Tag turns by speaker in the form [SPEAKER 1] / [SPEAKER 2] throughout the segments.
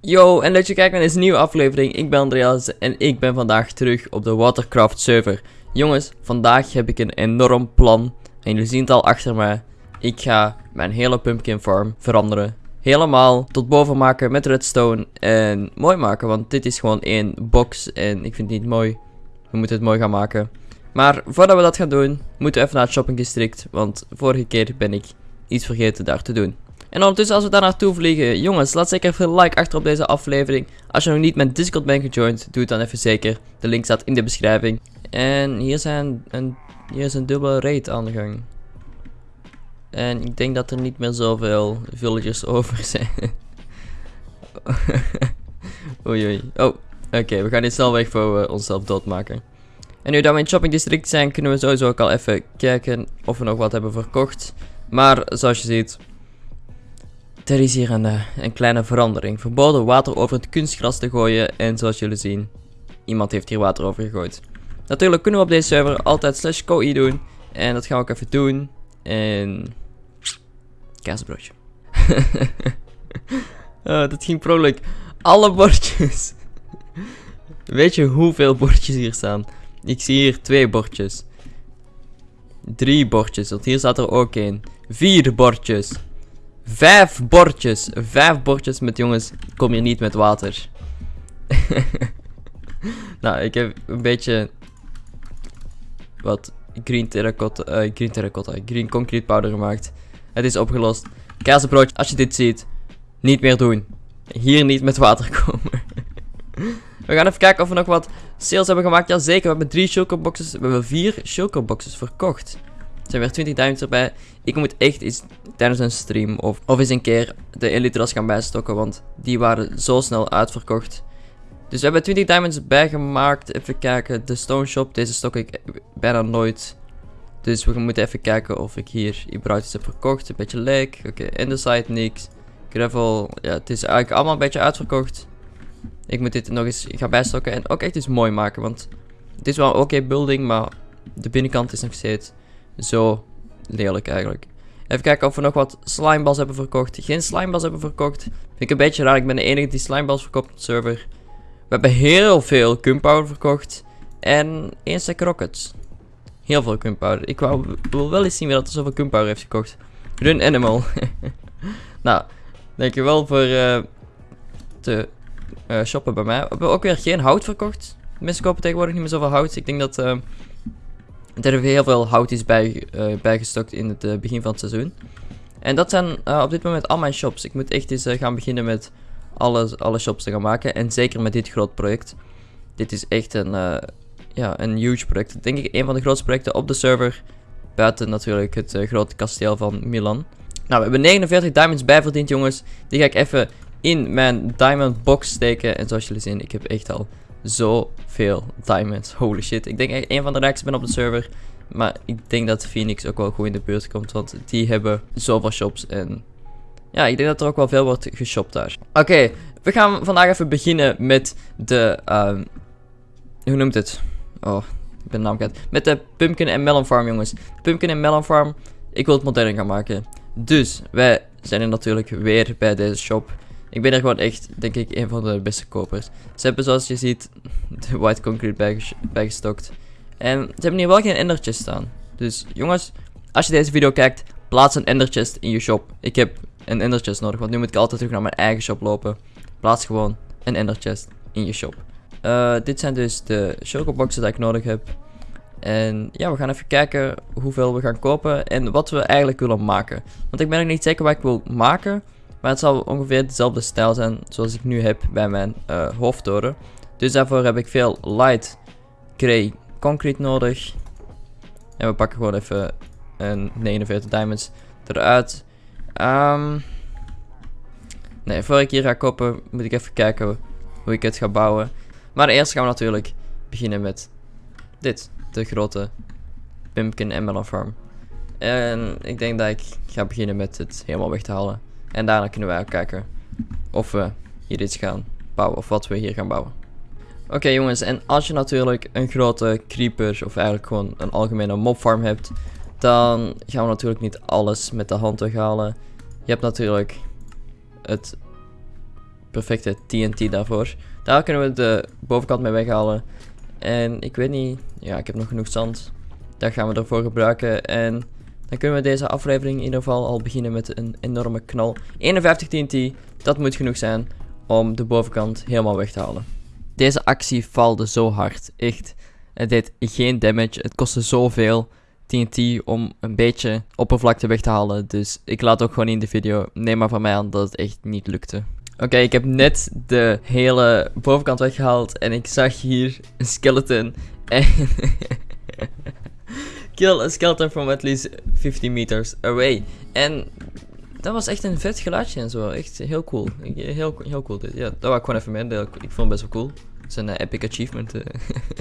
[SPEAKER 1] Yo, en dat je kijkt naar deze nieuwe aflevering. Ik ben Andreas en ik ben vandaag terug op de Watercraft server. Jongens, vandaag heb ik een enorm plan. En jullie zien het al achter mij. Ik ga mijn hele pumpkin farm veranderen. Helemaal tot boven maken met redstone en mooi maken. Want dit is gewoon één box en ik vind het niet mooi. We moeten het mooi gaan maken. Maar voordat we dat gaan doen, moeten we even naar het shopping district. Want vorige keer ben ik iets vergeten daar te doen. En ondertussen als we daar naartoe vliegen, jongens, laat zeker even een like achter op deze aflevering. Als je nog niet met Discord bent gejoind, doe het dan even zeker. De link staat in de beschrijving. En hier, zijn een, hier is een dubbele raid aan de gang. En ik denk dat er niet meer zoveel villagers over zijn. oei oei. Oh, oké, we gaan dit snel weg voor we onszelf doodmaken. En nu dat we in het shopping district zijn, kunnen we sowieso ook al even kijken of we nog wat hebben verkocht. Maar zoals je ziet, er is hier een, eh, een kleine verandering. Verboden water over het kunstgras te gooien. En zoals jullie zien, iemand heeft hier water over gegooid. Natuurlijk kunnen we op deze server altijd slash koi doen. En dat gaan we ook even doen. En... Kaasbroodje. oh, dat ging vrolijk. Alle bordjes. Weet je hoeveel bordjes hier staan? Ik zie hier twee bordjes. Drie bordjes, want hier staat er ook één. Vier bordjes. Vijf bordjes. Vijf bordjes met jongens. Kom hier niet met water. nou, ik heb een beetje. Wat green terracotta. Uh, green terracotta. Green concrete powder gemaakt. Het is opgelost. Kazenbroodje, als je dit ziet. Niet meer doen. Hier niet met water komen. we gaan even kijken of we nog wat sales hebben gemaakt. Jazeker, we hebben drie shulker boxes. We hebben vier shulker boxes verkocht. Er zijn weer 20 diamonds erbij. Ik moet echt eens tijdens een stream of, of eens een keer de Elytras gaan bijstokken. Want die waren zo snel uitverkocht. Dus we hebben 20 diamonds bijgemaakt. Even kijken. De stone shop. Deze stok ik bijna nooit. Dus we moeten even kijken of ik hier iets heb verkocht. Een beetje leek. Oké, okay. in de site niks. Gravel. Ja, het is eigenlijk allemaal een beetje uitverkocht. Ik moet dit nog eens gaan bijstokken. En ook echt iets mooi maken. Want dit is wel een oké building. Maar de binnenkant is nog steeds zo lelijk eigenlijk. Even kijken of we nog wat slimeballs hebben verkocht. Geen slimeballs hebben verkocht. Vind ik een beetje raar. Ik ben de enige die slimeballs verkoopt op de server. We hebben heel veel gunpowder verkocht. En één stack rockets. Heel veel gunpowder. Ik wou, wil wel eens zien wie dat er zoveel gunpowder heeft gekocht. Run animal. nou, dankjewel voor uh, te uh, shoppen bij mij. We hebben ook weer geen hout verkocht. Mensen kopen tegenwoordig niet meer zoveel hout. Ik denk dat... Uh, er heel veel hout is bij, uh, bijgestokt in het uh, begin van het seizoen. En dat zijn uh, op dit moment al mijn shops. Ik moet echt eens gaan beginnen met alle, alle shops te gaan maken. En zeker met dit groot project. Dit is echt een, ja, een huge project. Denk ik een van de grootste projecten op de server. Buiten natuurlijk het grote kasteel van Milan. Nou, we hebben 49 diamonds bijverdiend jongens. Die ga ik even in mijn diamond box steken. En zoals jullie zien, ik heb echt al zoveel diamonds. Holy shit. Ik denk echt een van de rijkste ben op de server. Maar ik denk dat Phoenix ook wel goed in de buurt komt. Want die hebben zoveel shops. En ja, ik denk dat er ook wel veel wordt geshopt daar. Oké, we gaan vandaag even beginnen met de... Um, hoe noemt het? Oh, ik ben de naam kwijt. Met de Pumpkin en Melon Farm, jongens. Pumpkin en Melon Farm. Ik wil het modern gaan maken. Dus, wij zijn er natuurlijk weer bij deze shop. Ik ben er gewoon echt, denk ik, een van de beste kopers. Ze hebben, zoals je ziet, de white concrete bijgestokt. En ze hebben hier wel geen enderchest staan. Dus jongens, als je deze video kijkt, plaats een enderchest in je shop. Ik heb een enderchest nodig, want nu moet ik altijd terug naar mijn eigen shop lopen. Plaats gewoon een enderchest in je shop. Uh, dit zijn dus de chocoboxen die ik nodig heb. En ja, we gaan even kijken hoeveel we gaan kopen en wat we eigenlijk willen maken. Want ik ben nog niet zeker wat ik wil maken. Maar het zal ongeveer dezelfde stijl zijn zoals ik nu heb bij mijn uh, hoofdtoren. Dus daarvoor heb ik veel light grey concrete nodig. En we pakken gewoon even een 49 diamonds eruit. Um, nee, voor ik hier ga kopen moet ik even kijken hoe ik het ga bouwen. Maar eerst gaan we natuurlijk beginnen met dit. De grote pumpkin melon farm. En ik denk dat ik ga beginnen met het helemaal weg te halen. En daarna kunnen wij kijken of we hier iets gaan bouwen of wat we hier gaan bouwen. Oké jongens, en als je natuurlijk een grote creeper of eigenlijk gewoon een algemene mobfarm hebt, dan gaan we natuurlijk niet alles met de hand weghalen. Je hebt natuurlijk het perfecte TNT daarvoor. Daar kunnen we de bovenkant mee weghalen. En ik weet niet, ja, ik heb nog genoeg zand. Daar gaan we ervoor gebruiken. En dan kunnen we deze aflevering in ieder geval al beginnen met een enorme knal. 51 TNT, dat moet genoeg zijn om de bovenkant helemaal weg te halen. Deze actie valde zo hard, echt. Het deed geen damage, het kostte zoveel TNT om een beetje oppervlakte weg te halen. Dus ik laat ook gewoon in de video, neem maar van mij aan dat het echt niet lukte. Oké, ik heb net de hele bovenkant weggehaald en ik zag hier een skeleton. En Kill a skeleton from at least 50 meters away. En dat was echt een vet geluidje en zo. Echt heel cool. Heel, heel cool dit. Ja, dat wou ik gewoon even meedelen. Ik vond het best wel cool. Het is een eh, epic achievement. eh.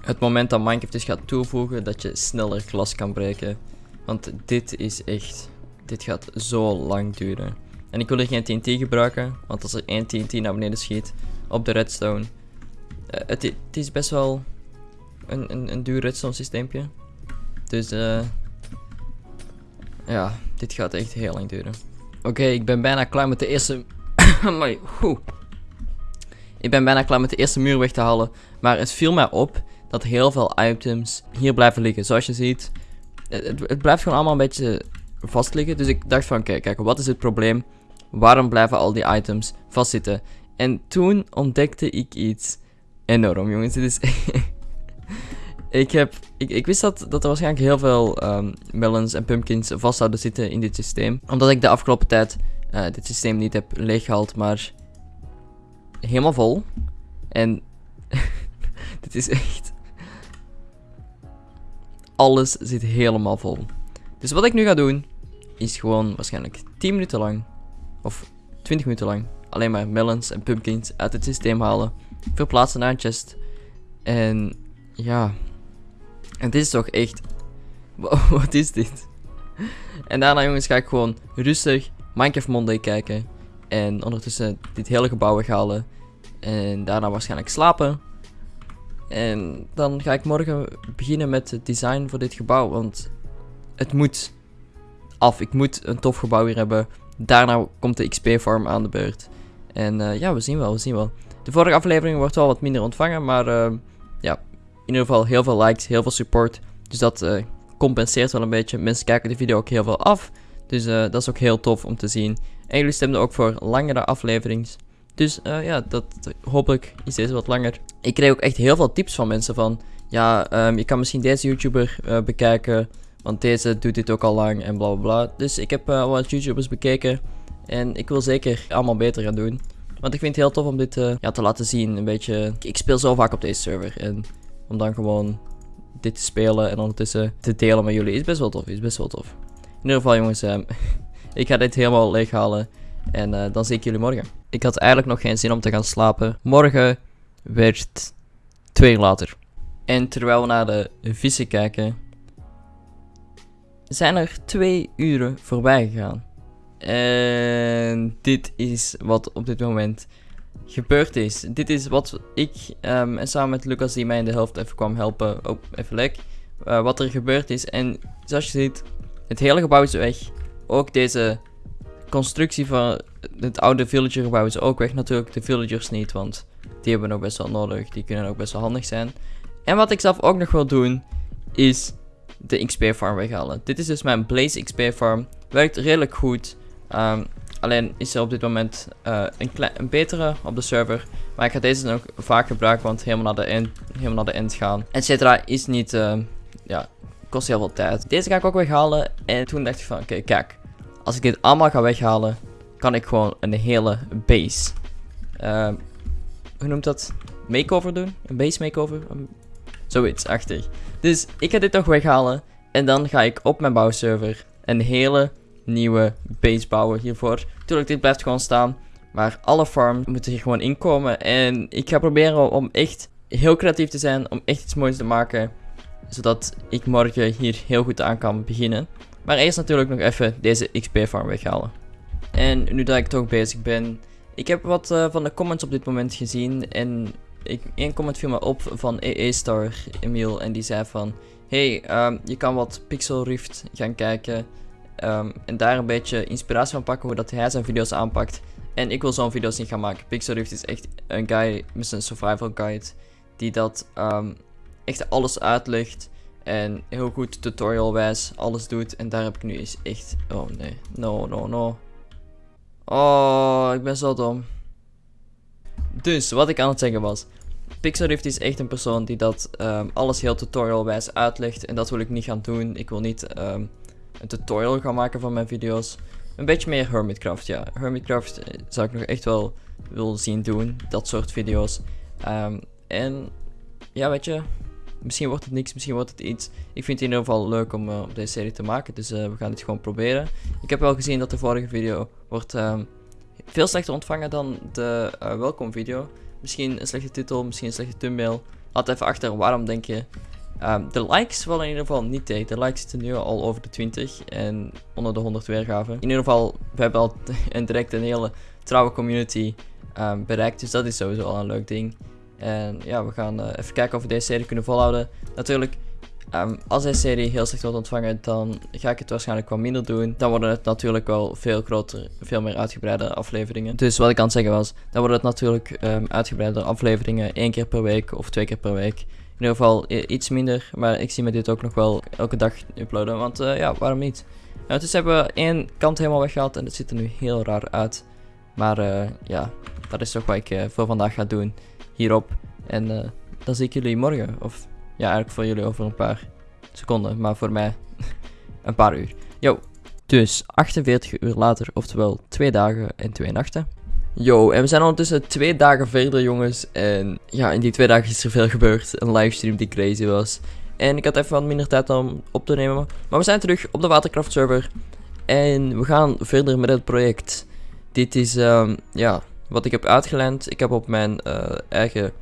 [SPEAKER 1] het moment dat Minecraft dus gaat toevoegen dat je sneller glas kan breken. Want dit is echt... Dit gaat zo lang duren. En ik wil er geen TNT gebruiken. Want als er één TNT naar beneden schiet op de redstone... eh, het, het is best wel een, een, een duur redstone systeempje. Dus eh... Ja, dit gaat echt heel lang duren. Oké, ik ben bijna klaar met de eerste... Amai. Ik ben bijna klaar met de eerste muur weg te halen. Maar het viel mij op dat heel veel items hier blijven liggen. Zoals je ziet, het, het- het blijft gewoon allemaal een beetje vast liggen. Dus ik dacht van, kijk, kijk, wat is het probleem? Waarom blijven al die items vastzitten? En toen ontdekte ik iets enorm, jongens. Dit is... ik, heb, ik, ik wist dat, dat er waarschijnlijk heel veel ehm, melons en pumpkins vast zouden zitten in dit systeem. Omdat ik de afgelopen tijd eh, dit systeem niet heb leeggehaald, maar helemaal vol. En dit is echt... Alles zit helemaal vol. Dus wat ik nu ga doen, is gewoon waarschijnlijk 10 minuten lang, of 20 minuten lang, alleen maar melons en pumpkins uit het systeem halen, verplaatsen naar een chest. En ja, en dit is toch echt... Wa- Wat is dit? En daarna jongens ga ik gewoon rustig Minecraft Monday kijken. En ondertussen dit hele gebouw weghalen. En daarna waarschijnlijk slapen. En dan ga ik morgen beginnen met het design voor dit gebouw. Want het moet af. Ik moet een tof gebouw hier hebben. Daarna komt de XP-farm aan de beurt. En eh, ja, we zien wel, we zien wel. De vorige aflevering wordt wel wat minder ontvangen. Maar eh, ja, in ieder geval heel veel likes, heel veel support. Dus dat eh, compenseert wel een beetje. Mensen kijken de video ook heel veel af. Dus eh, dat is ook heel tof om te zien. En jullie stemden ook voor langere afleverings. Dus eh, ja, dat, hopelijk is deze wat langer. Ik kreeg ook echt heel veel tips van mensen van... Ja, ehm, je kan misschien deze YouTuber bekijken. Want deze doet dit ook al lang en bla bla bla. Dus ik heb eh, wat YouTubers bekeken. En ik wil zeker allemaal beter gaan doen. Want ik vind het heel tof om dit ja, te laten zien. Een beetje... Ik speel zo vaak op deze server. En om dan gewoon dit te spelen en ondertussen te delen met jullie is best wel tof. Is best wel tof. In ieder geval jongens, ehm, ik ga dit helemaal leeghalen. En eh, dan zie ik jullie morgen. Ik had eigenlijk nog geen zin om te gaan slapen. Morgen werd twee uur later. En terwijl we naar de vissen kijken, zijn er twee uren voorbij gegaan. En dit is wat op dit moment gebeurd is. Dit is wat ik ehm, en samen met Lucas, die mij in de helft even kwam helpen, ook even lek, eh, wat er gebeurd is. En zoals je ziet, het hele gebouw is weg. Ook deze constructie van het oude villagergebouw is ook weg. Natuurlijk de villagers niet, want die hebben we nog best wel nodig. Die kunnen ook best wel handig zijn. En wat ik zelf ook nog wil doen, is de XP farm weghalen. Dit is dus mijn Blaze XP farm. Werkt redelijk goed. Ehm, alleen is er op dit moment eh, een, een betere op de server. Maar ik ga deze nog vaak gebruiken, want helemaal naar de end, helemaal naar de end gaan. Et cetera is niet, ehm, ja, kost heel veel tijd. Deze ga ik ook weghalen. En toen dacht ik van, oké, kijk. Als ik dit allemaal ga weghalen, kan ik gewoon een hele base. ehm, hoe noemt dat? Makeover doen? Een base makeover? Zoiets, achtig. Dus ik ga dit nog weghalen. En dan ga ik op mijn bouwserver een hele nieuwe base bouwen hiervoor. Tuurlijk, dit blijft gewoon staan. Maar alle farms moeten hier gewoon inkomen. En ik ga proberen om echt heel creatief te zijn. Om echt iets moois te maken. Zodat ik morgen hier heel goed aan kan beginnen. Maar eerst natuurlijk nog even deze XP-farm weghalen. En nu dat ik toch bezig ben. Ik heb wat eh, van de comments op dit moment gezien. En één comment viel me op van EE Star Emiel. En die zei van... Hey, ehm, je kan wat Pixel Rift gaan kijken. Ehm, en daar een beetje inspiratie van pakken hoe dat hij zijn video's aanpakt. En ik wil zo'n video's niet gaan maken. Pixelrift is echt een guy met zijn survival guide. Die dat ehm, echt alles uitlegt. En heel goed tutorialwijs alles doet. En daar heb ik nu eens echt... Oh nee. No, no, no. Oh, ik ben zo dom. Dus, wat ik aan het zeggen was. Pixelrift is echt een persoon die dat ehm, alles heel tutorialwijs uitlegt. En dat wil ik niet gaan doen. Ik wil niet een tutorial gaan maken van mijn video's. Een beetje meer Hermitcraft, ja. Hermitcraft eh, zou ik nog echt wel willen zien doen. Dat soort video's. Ehm, en ja, weet je, misschien wordt het niks, misschien wordt het iets. Ik vind het in ieder geval leuk om uh, deze serie te maken, dus uh, we gaan het gewoon proberen. Ik heb wel gezien dat de vorige video wordt um, veel slechter ontvangen dan de uh, welkom video. Misschien een slechte titel, misschien een slechte thumbnail. Laat even achter waarom denk je. Um, de likes vallen in ieder geval niet tegen. De likes zitten nu al over de 20 en onder de 100 weergaven. In ieder geval, we hebben al een direct een hele trouwe community um, bereikt. Dus dat is sowieso al een leuk ding. En ja, we gaan uh, even kijken of we deze serie kunnen volhouden. Natuurlijk, um, als deze serie heel slecht wordt ontvangen, dan ga ik het waarschijnlijk wat minder doen. Dan worden het natuurlijk wel veel groter, veel meer uitgebreide afleveringen. Dus wat ik aan het zeggen was, dan worden het natuurlijk uitgebreide afleveringen. één keer per week of twee keer per week. In ieder geval iets minder, maar ik zie me dit ook nog wel elke dag uploaden. Want uh, ja, waarom niet? Uh, dus hebben we één kant helemaal weggehaald en het ziet er nu heel raar uit. Maar uh, ja, dat is toch wat ik voor vandaag ga doen hierop. En dan zie ik jullie morgen. Of ja, eigenlijk voor jullie over een paar seconden. Maar voor mij een paar uur. Yo. Dus 48 uur later, oftewel 2 dagen en 2 nachten. Yo, en we zijn ondertussen twee dagen verder, jongens. En ja, in die twee dagen is er veel gebeurd. Een livestream die crazy was. En ik had even wat minder tijd om op te nemen. Maar we zijn terug op de Watercraft server. En we gaan verder met het project. Dit is, um, ja, wat ik heb uitgeleend. Ik heb op mijn uh, eigen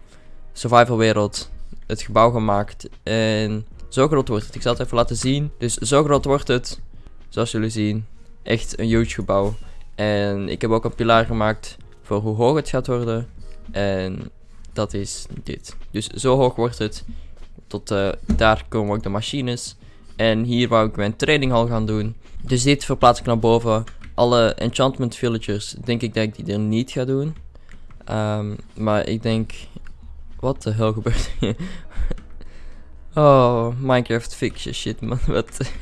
[SPEAKER 1] survival wereld het gebouw gemaakt. En zo groot wordt het. Ik zal het even laten zien. Dus zo groot wordt het. Zoals jullie zien. Echt een huge gebouw. En ik heb ook een pilaar gemaakt hoe hoog het gaat worden. En dat is dit. Dus zo hoog wordt het. Tot uh, daar komen ook de machines. En hier wou ik mijn tradinghal gaan doen. Dus dit verplaats ik naar boven alle enchantment villagers denk ik dat ik die er niet ga doen. Um, maar ik denk... Wat de hel gebeurt hier? oh, Minecraft fiction shit man. Wat?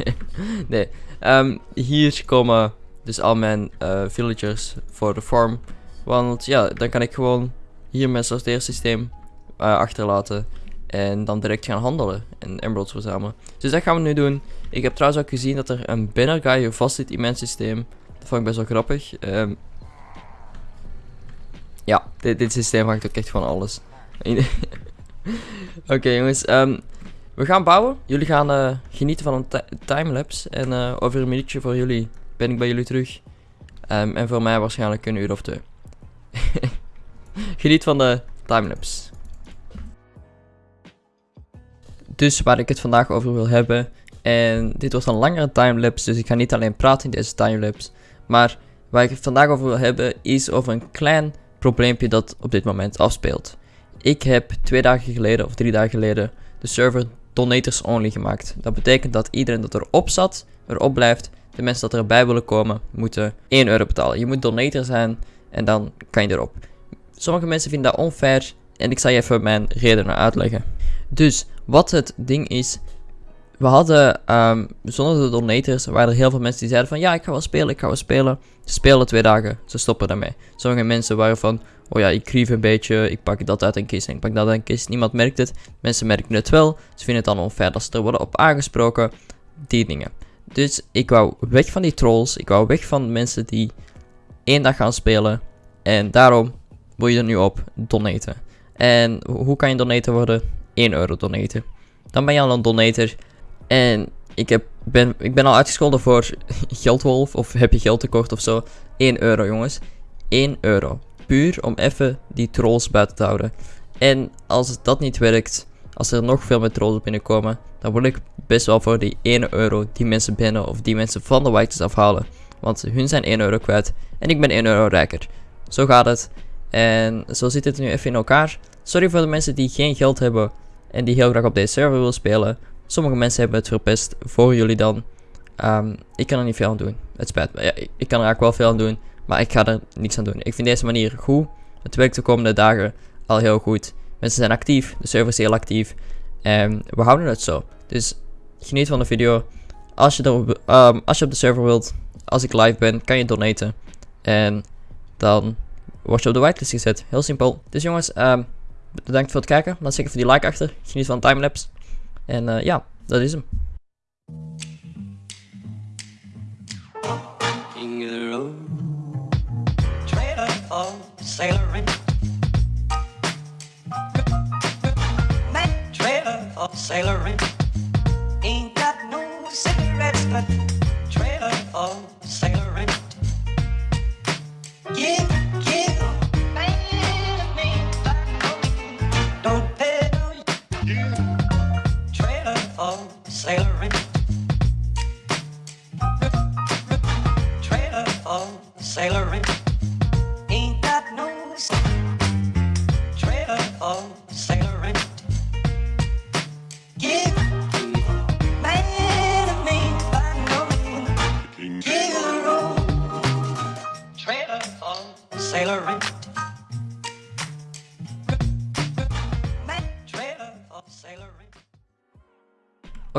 [SPEAKER 1] nee. Um, hier komen dus al mijn villagers voor de farm. Want ja, dan kan ik gewoon hier mijn sorteersysteem uh, achterlaten. En dan direct gaan handelen en emeralds verzamelen. Dus dat gaan we nu doen. Ik heb trouwens ook gezien dat er een banner guy vast zit in mijn systeem. Dat vond ik best wel grappig. Um, ja, dit, dit systeem maakt ook echt van alles. Oké jongens, um, we gaan bouwen. Jullie gaan uh, genieten van een timelapse. En uh, over een minuutje voor jullie ben ik bij jullie terug. Um, en voor mij waarschijnlijk een uur of twee. Geniet van de timelapse. Dus waar ik het vandaag over wil hebben. En dit wordt een langere timelapse, dus ik ga niet alleen praten in deze timelapse. Maar waar ik het vandaag over wil hebben is over een klein probleempje dat op dit moment afspeelt. Ik heb twee dagen geleden of drie dagen geleden de server donators only gemaakt. Dat betekent dat iedereen dat erop zat, erop blijft. De mensen dat erbij willen komen, moeten 1 euro betalen. Je moet donator zijn en dan kan je erop. Sommige mensen vinden dat onfair en ik zal je even mijn redenen uitleggen. Dus wat het ding is, we hadden, um, zonder de donators, waren er heel veel mensen die zeiden van, ja, ik ga wel spelen, ik ga wel spelen. Ze spelen twee dagen, ze stoppen daarmee. Sommige mensen waren van, oh ja, ik grief een beetje, ik pak dat uit een kist en ik pak dat uit een kist. Niemand merkt het, mensen merken het wel. Ze vinden het dan onfair dat ze er worden op aangesproken, die dingen. Dus ik wou weg van die trolls, ik wou weg van mensen die één dag gaan spelen. En daarom wil je er nu op donaten. En hoe kan je donator worden? 1 euro donaten. Dan ben je al een donator en ik, heb, ben, ik ben al uitgescholden voor geldwolf of heb je geldtekort of zo. 1 euro jongens. 1 euro. Puur om even die trolls buiten te houden. En als dat niet werkt, als er nog veel meer trolls binnenkomen, dan wil ik best wel voor die 1 euro die mensen binnen of die mensen van de whites afhalen. Want hun zijn 1 euro kwijt en ik ben 1 euro rijker. Zo gaat het. En zo zit het nu even in elkaar. Sorry voor de mensen die geen geld hebben en die heel graag op deze server willen spelen. Sommige mensen hebben het verpest voor jullie dan. Um, ik kan er niet veel aan doen. Het spijt me. Ja, ik, kan er eigenlijk wel veel aan doen. Maar ik ga er niks aan doen. Ik vind deze manier goed. Het werkt de komende dagen al heel goed. Mensen zijn actief, de server is heel actief. En we houden het zo. Dus geniet van de video. Als je, er, ehm, als je op de server wilt, als ik live ben, kan je donaten. En dan word je op de whitelist gezet. Heel simpel. Dus jongens, um, bedankt voor het kijken. Laat zeker voor die like achter. Geniet van timelapse. En uh, ja, dat is hem.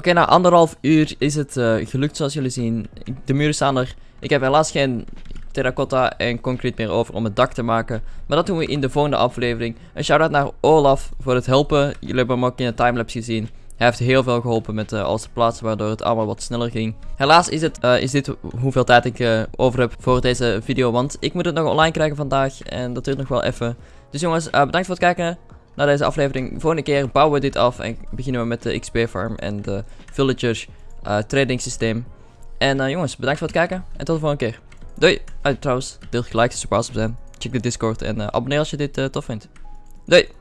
[SPEAKER 1] Oké, na anderhalf uur is het uh, gelukt zoals jullie zien. De muren staan er. Ik heb helaas geen terracotta en concrete meer over om het dak te maken. Maar dat doen we in de volgende aflevering. Een shout-out naar Olaf voor het helpen. Jullie hebben hem ook in de timelapse gezien. Hij heeft heel veel geholpen met uh, alles te plaatsen, waardoor het allemaal wat sneller ging. Helaas is, het, uh, is dit hoeveel tijd ik over heb voor deze video, want ik moet het nog online krijgen vandaag en dat duurt nog wel even. Dus jongens, bedankt voor het kijken naar deze aflevering. Volgende keer bouwen we dit af en beginnen we met de XP farm en de villager trading systeem. En jongens, bedankt voor het kijken en tot de volgende keer. Doei! trouwens, deel gelijk je op zijn. Check de Discord en abonneer als je dit tof vindt. Doei!